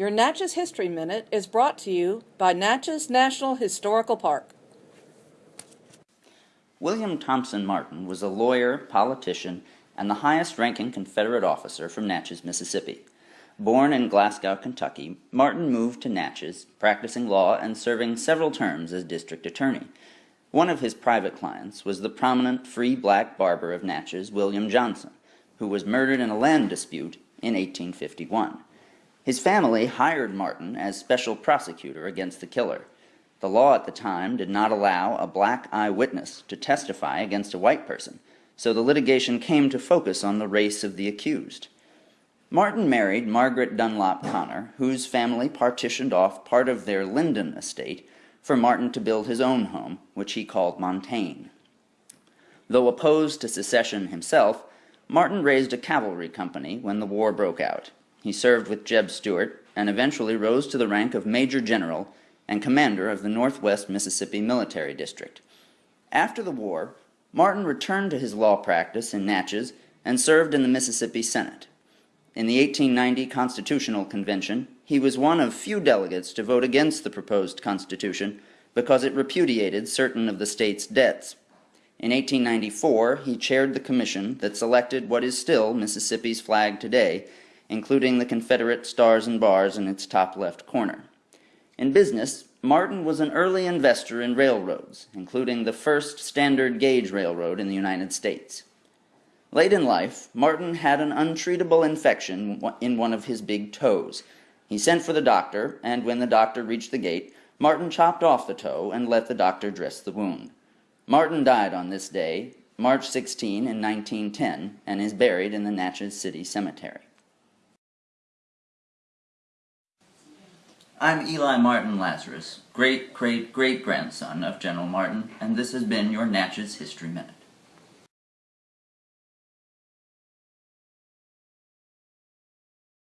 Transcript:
Your Natchez History Minute is brought to you by Natchez National Historical Park. William Thompson Martin was a lawyer, politician, and the highest ranking Confederate officer from Natchez, Mississippi. Born in Glasgow, Kentucky, Martin moved to Natchez, practicing law and serving several terms as district attorney. One of his private clients was the prominent free black barber of Natchez, William Johnson, who was murdered in a land dispute in 1851. His family hired Martin as special prosecutor against the killer. The law at the time did not allow a black eyewitness to testify against a white person, so the litigation came to focus on the race of the accused. Martin married Margaret Dunlop Connor, whose family partitioned off part of their Linden estate for Martin to build his own home, which he called Montaigne. Though opposed to secession himself, Martin raised a cavalry company when the war broke out. He served with Jeb Stuart and eventually rose to the rank of Major General and commander of the Northwest Mississippi Military District. After the war, Martin returned to his law practice in Natchez and served in the Mississippi Senate. In the 1890 Constitutional Convention, he was one of few delegates to vote against the proposed Constitution because it repudiated certain of the state's debts. In 1894, he chaired the commission that selected what is still Mississippi's flag today including the Confederate stars and bars in its top left corner. In business, Martin was an early investor in railroads, including the first standard gauge railroad in the United States. Late in life, Martin had an untreatable infection in one of his big toes. He sent for the doctor, and when the doctor reached the gate, Martin chopped off the toe and let the doctor dress the wound. Martin died on this day, March 16 in 1910, and is buried in the Natchez City Cemetery. I'm Eli Martin Lazarus, great great great grandson of General Martin, and this has been your Natchez History Minute.